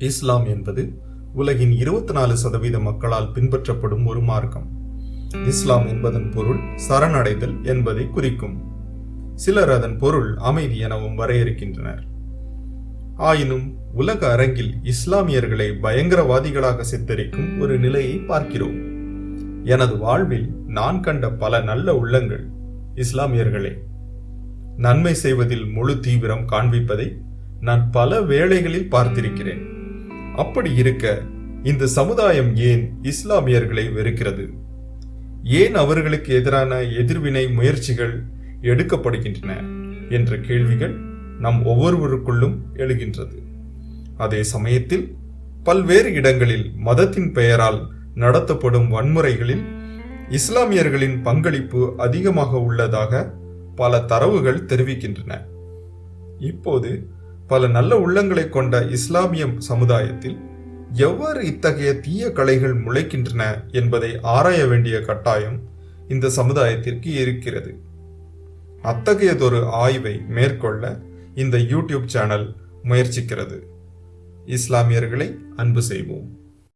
இஸ்லாம் என்பது உலகின் இருபத்தி நாலு சதவீத மக்களால் பின்பற்றப்படும் ஒரு மார்க்கம். இஸ்லாம் என்பதன் பொருள் சரணடைதல் என்பதை குறிக்கும். சிலர் அதன் பொருள் அமைதி எனவும் வரையறுக்கின்றனர். ஆயினும் உலக அரங்கில் இஸ்லாமியர்களை பயங்கரவாதிகளாக சித்தரிக்கும் ஒரு நிலையை பார்க்கிறோம். எனது வாழ்வில் நான் கண்ட பல நல்ல உள்ளங்கள் இஸ்லாமியர்களே. நன்மை செய்வதில் முழு தீவிரம் காண்பிப்பதை நான் பல வேளைகளில் பார்த்திருக்கிறேன். அப்படி இருக்க இந்த சமுதாயம் ஏன் இஸ்லாமியர்களை வெறுக்கிறது? ஏன் அவர்களுக்கு எதிரான எதிர்வினை முயற்சிகள் எடுக்கப்படுகின்றன என்ற கேள்விகள் நம் ஒவ்வொருவருக்குள்ளும் எழுகின்றது. அதே சமயத்தில் பல்வேறு இடங்களில் மதத்தின் பெயரால் நடத்தப்படும் வன்முறைகளில் இஸ்லாமியர்களின் பங்களிப்பு அதிகமாக உள்ளதாக பல தரவுகள் தெரிவிக்கின்றன. இப்போது பல நல்ல உள்ளங்களை கொண்ட இஸ்லாமிய சமுதாயத்தில் எவ்வாறு இத்தகைய தீய கலைகள் முளைக்கின்றன என்பதை ஆராய வேண்டிய கட்டாயம் இந்த சமுதாயத்திற்கு இருக்கிறது. அத்தகையதொரு ஆய்வை மேற்கொள்ள இந்த யூடியூப் சேனல் முயற்சிக்கிறது. இஸ்லாமியர்களை அன்பு செய்வோம்.